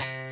Bye.